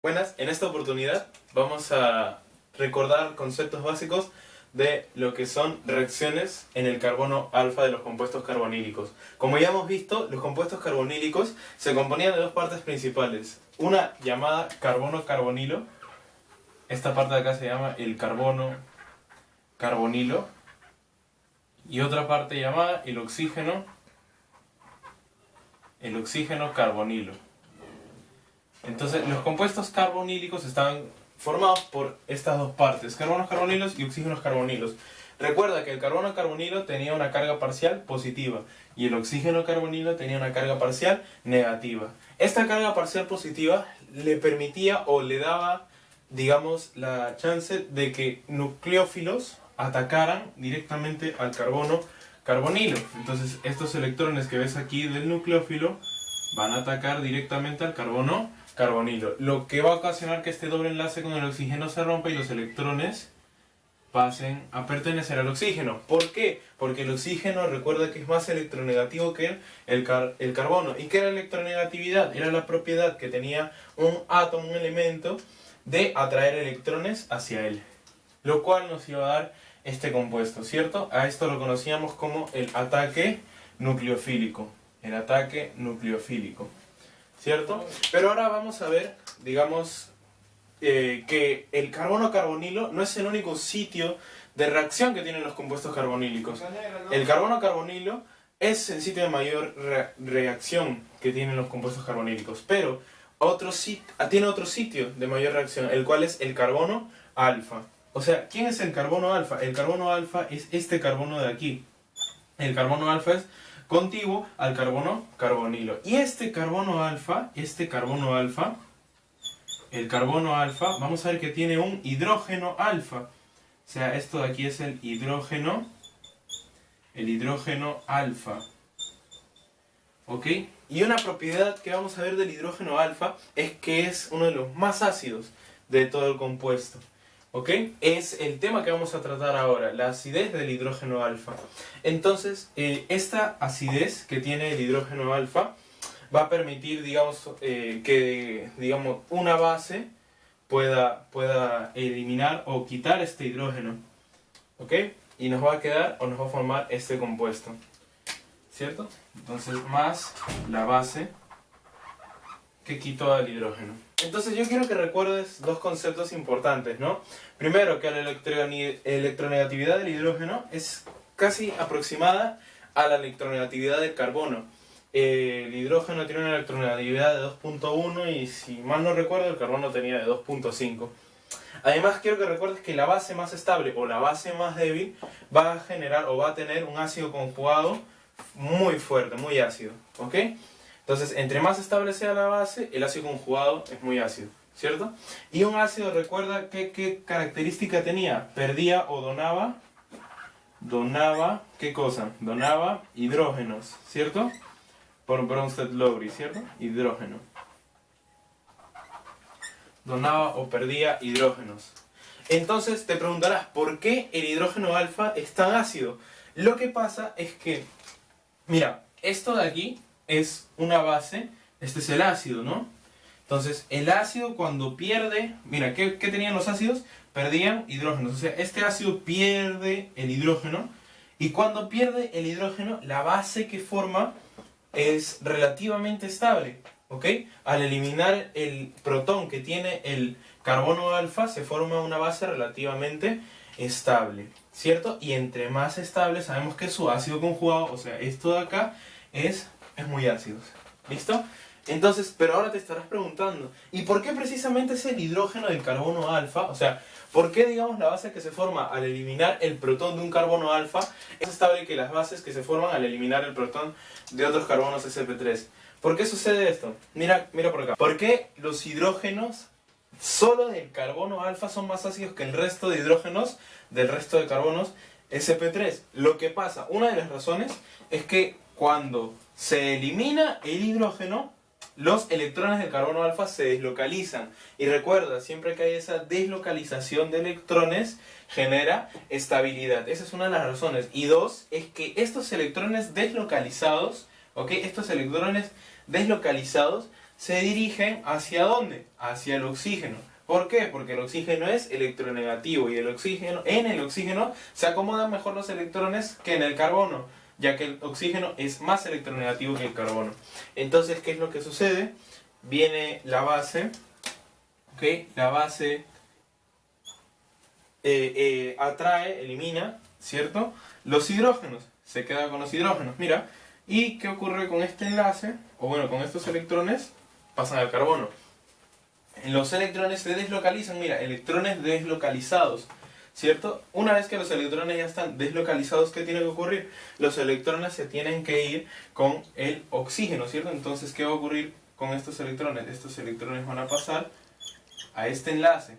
Buenas, en esta oportunidad vamos a recordar conceptos básicos de lo que son reacciones en el carbono alfa de los compuestos carbonílicos. Como ya hemos visto, los compuestos carbonílicos se componían de dos partes principales. Una llamada carbono carbonilo, esta parte de acá se llama el carbono carbonilo, y otra parte llamada el oxígeno, el oxígeno carbonilo. Entonces, los compuestos carbonílicos están formados por estas dos partes, carbonos carbonilos y oxígenos carbonilos. Recuerda que el carbono carbonilo tenía una carga parcial positiva y el oxígeno carbonilo tenía una carga parcial negativa. Esta carga parcial positiva le permitía o le daba, digamos, la chance de que nucleófilos atacaran directamente al carbono carbonilo. Entonces, estos electrones que ves aquí del nucleófilo van a atacar directamente al carbono carbonilo, lo que va a ocasionar que este doble enlace con el oxígeno se rompa y los electrones pasen a pertenecer al oxígeno. ¿Por qué? Porque el oxígeno recuerda que es más electronegativo que el, el carbono. ¿Y qué era electronegatividad? Era la propiedad que tenía un átomo, un elemento, de atraer electrones hacia él. Lo cual nos iba a dar este compuesto, ¿cierto? A esto lo conocíamos como el ataque nucleofílico. El ataque nucleofílico. ¿Cierto? Pero ahora vamos a ver, digamos, eh, que el carbono carbonilo no es el único sitio de reacción que tienen los compuestos carbonílicos. El carbono carbonilo es el sitio de mayor reacción que tienen los compuestos carbonílicos, pero otro tiene otro sitio de mayor reacción, el cual es el carbono alfa. O sea, ¿quién es el carbono alfa? El carbono alfa es este carbono de aquí. El carbono alfa es contiguo al carbono carbonilo. Y este carbono alfa, este carbono alfa, el carbono alfa, vamos a ver que tiene un hidrógeno alfa. O sea, esto de aquí es el hidrógeno, el hidrógeno alfa. ¿Ok? Y una propiedad que vamos a ver del hidrógeno alfa es que es uno de los más ácidos de todo el compuesto. ¿Ok? Es el tema que vamos a tratar ahora, la acidez del hidrógeno alfa. Entonces, eh, esta acidez que tiene el hidrógeno alfa va a permitir, digamos, eh, que digamos, una base pueda, pueda eliminar o quitar este hidrógeno. ¿Ok? Y nos va a quedar o nos va a formar este compuesto. ¿Cierto? Entonces, más la base que quitó al hidrógeno. Entonces yo quiero que recuerdes dos conceptos importantes, ¿no? Primero, que la electronegatividad del hidrógeno es casi aproximada a la electronegatividad del carbono. el hidrógeno tiene una electronegatividad de 2.1 y si mal no recuerdo el carbono tenía de 2.5. Además quiero que recuerdes que la base más estable o la base más débil va a generar o va a tener un ácido conjugado muy fuerte, muy ácido. ¿Ok? Entonces, entre más estable la base, el ácido conjugado es muy ácido, ¿cierto? Y un ácido, recuerda que, qué característica tenía, perdía o donaba, donaba, ¿qué cosa? Donaba hidrógenos, ¿cierto? Por Bronsted-Lowry, ¿cierto? Hidrógeno. Donaba o perdía hidrógenos. Entonces te preguntarás, ¿por qué el hidrógeno alfa es tan ácido? Lo que pasa es que, mira, esto de aquí es una base, este es el ácido, ¿no? Entonces, el ácido cuando pierde, mira, ¿qué, tenían los ácidos? Perdían hidrógenos, o sea, este ácido pierde el hidrógeno, y cuando pierde el hidrógeno, la base que forma es relativamente estable, ¿ok? Al eliminar el protón que tiene el carbono alfa, se forma una base relativamente estable, ¿cierto? Y entre más estable, sabemos que su ácido conjugado, o sea, esto de acá, es es muy ácido. ¿Listo? Entonces, pero ahora te estarás preguntando, ¿y por qué precisamente es el hidrógeno del carbono alfa? O sea, ¿por qué, digamos, la base que se forma al eliminar el protón de un carbono alfa es estable que las bases que se forman al eliminar el protón de otros carbonos sp3? ¿Por qué sucede esto? Mira, mira por acá. ¿Por qué los hidrógenos solo del carbono alfa son más ácidos que el resto de hidrógenos del resto de carbonos sp3? Lo que pasa, una de las razones es que cuando se elimina el hidrógeno, los electrones del carbono alfa se deslocalizan. Y recuerda, siempre que hay esa deslocalización de electrones, genera estabilidad. Esa es una de las razones. Y dos, es que estos electrones deslocalizados, ¿ok? Estos electrones deslocalizados se dirigen hacia dónde? Hacia el oxígeno. ¿Por qué? Porque el oxígeno es electronegativo y el oxígeno, en el oxígeno se acomodan mejor los electrones que en el carbono, ya que el oxígeno es más electronegativo que el carbono. Entonces, ¿qué es lo que sucede? Viene la base, ¿ok? La base eh, eh, atrae, elimina, ¿cierto? Los hidrógenos, se queda con los hidrógenos, mira. ¿Y qué ocurre con este enlace? O bueno, con estos electrones pasan al carbono. Los electrones se deslocalizan, mira, electrones deslocalizados, ¿cierto? Una vez que los electrones ya están deslocalizados, ¿qué tiene que ocurrir? Los electrones se tienen que ir con el oxígeno, ¿cierto? Entonces, ¿qué va a ocurrir con estos electrones? Estos electrones van a pasar a este enlace,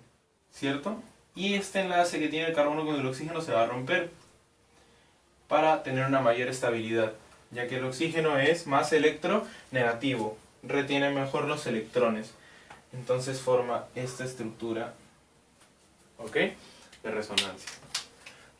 ¿cierto? Y este enlace que tiene el carbono con el oxígeno se va a romper para tener una mayor estabilidad, ya que el oxígeno es más electronegativo, retiene mejor los electrones entonces forma esta estructura ¿ok? De resonancia.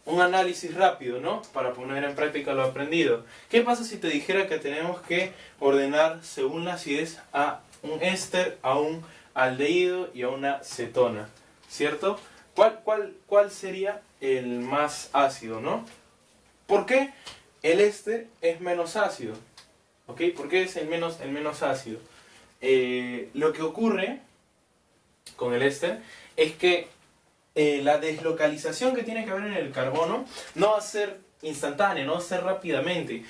Un análisis rápido, ¿no? Para poner en práctica lo aprendido. ¿Qué pasa si te dijera que tenemos que ordenar según la acidez a un éster, a un aldehído y a una cetona? ¿Cierto? ¿Cuál, cuál, cuál sería el más ácido, no? ¿Por qué el éster es menos ácido? ¿Ok? ¿Por qué es el menos, el menos ácido? Eh, lo que ocurre con el éster es que eh, la deslocalización que tiene que haber en el carbono no va a ser instantánea, no va a ser rápidamente.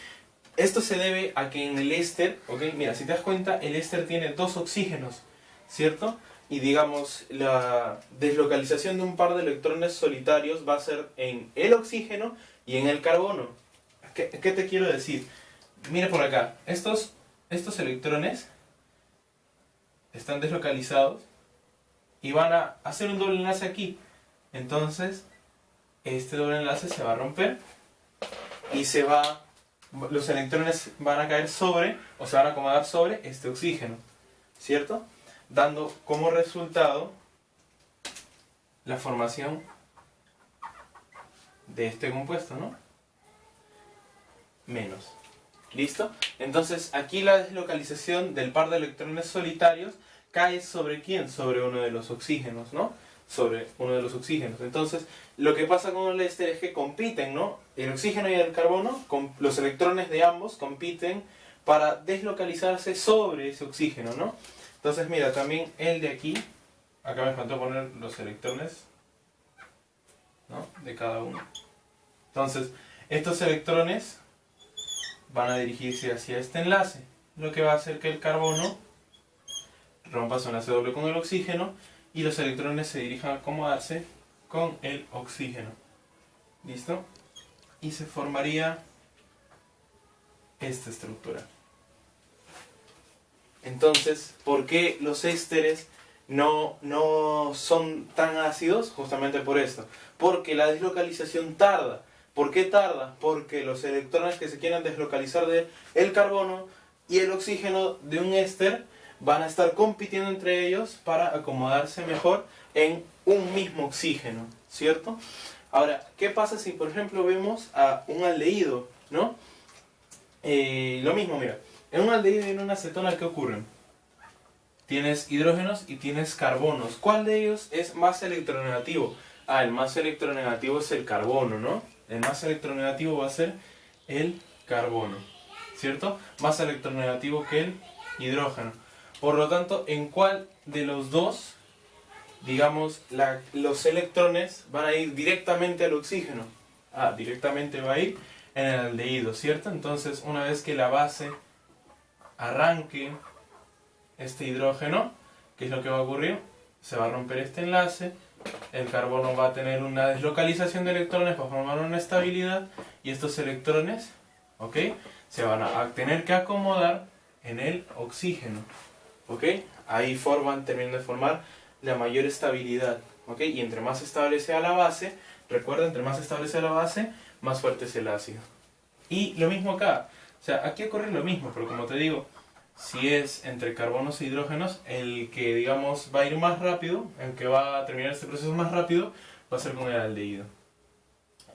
Esto se debe a que en el éster, ok, mira, si te das cuenta, el éster tiene dos oxígenos, ¿cierto? Y digamos, la deslocalización de un par de electrones solitarios va a ser en el oxígeno y en el carbono. ¿Qué, qué te quiero decir? Mira por acá, estos, estos electrones están deslocalizados y van a hacer un doble enlace aquí. Entonces, este doble enlace se va a romper y se va, los electrones van a caer sobre, o se van a acomodar sobre este oxígeno, ¿cierto? Dando como resultado la formación de este compuesto, ¿no? Menos. ¿Listo? Entonces aquí la deslocalización del par de electrones solitarios cae sobre quién? Sobre uno de los oxígenos, ¿no? Sobre uno de los oxígenos. Entonces, lo que pasa con el éster es que compiten, ¿no? El oxígeno y el carbono, los electrones de ambos compiten para deslocalizarse sobre ese oxígeno, ¿no? Entonces, mira, también el de aquí, acá me faltó poner los electrones, ¿no? De cada uno. Entonces, estos electrones van a dirigirse hacia este enlace, lo que va a hacer que el carbono rompa su enlace doble con el oxígeno y los electrones se dirijan a acomodarse con el oxígeno. ¿Listo? Y se formaría esta estructura. Entonces, ¿por qué los ésteres no, no son tan ácidos? Justamente por esto. Porque la deslocalización tarda. ¿Por qué tarda? Porque los electrones que se quieran deslocalizar del el carbono y el oxígeno de un éster van a estar compitiendo entre ellos para acomodarse mejor en un mismo oxígeno, ¿cierto? Ahora, ¿qué pasa si por ejemplo vemos a un aldehído, ¿no? Eh, lo mismo, mira, en un aldehído y en una acetona, ¿qué ocurre? Tienes hidrógenos y tienes carbonos. ¿Cuál de ellos es más electronegativo? Ah, el más electronegativo es el carbono, ¿no? El más electronegativo va a ser el carbono, ¿cierto? Más electronegativo que el hidrógeno. Por lo tanto, ¿en cuál de los dos, digamos, los electrones van a ir directamente al oxígeno? Ah, directamente va a ir en el aldehído, ¿cierto? Entonces, una vez que la base arranque este hidrógeno, ¿qué es lo que va a ocurrir? Se va a romper este enlace, el carbono va a tener una deslocalización de electrones para formar una estabilidad y estos electrones, ¿ok? Se van a tener que acomodar en el oxígeno. ¿Ok? Ahí forman, terminan de formar la mayor estabilidad, ¿ok? Y entre más estable sea la base, recuerda, entre más estable sea la base, más fuerte es el ácido. Y lo mismo acá, o sea, aquí ocurre lo mismo, pero como te digo, si es entre carbonos e hidrógenos, el que, digamos, va a ir más rápido, el que va a terminar este proceso más rápido, va a ser con el aldehído.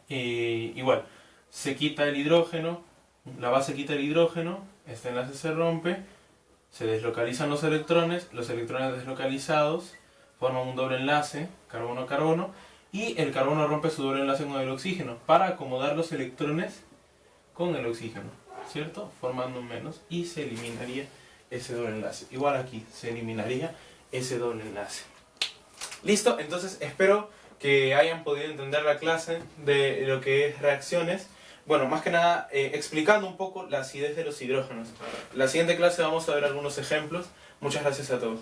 Y, igual, se quita el hidrógeno, la base quita el hidrógeno, este enlace se rompe, Se deslocalizan los electrones, los electrones deslocalizados forman un doble enlace, carbono-carbono, y el carbono rompe su doble enlace con el oxígeno para acomodar los electrones con el oxígeno, ¿cierto? Formando un menos y se eliminaría ese doble enlace. Igual aquí, se eliminaría ese doble enlace. Listo, entonces espero que hayan podido entender la clase de lo que es reacciones. Bueno, más que nada eh, explicando un poco la acidez de los hidrógenos. En la siguiente clase vamos a ver algunos ejemplos. Muchas gracias a todos.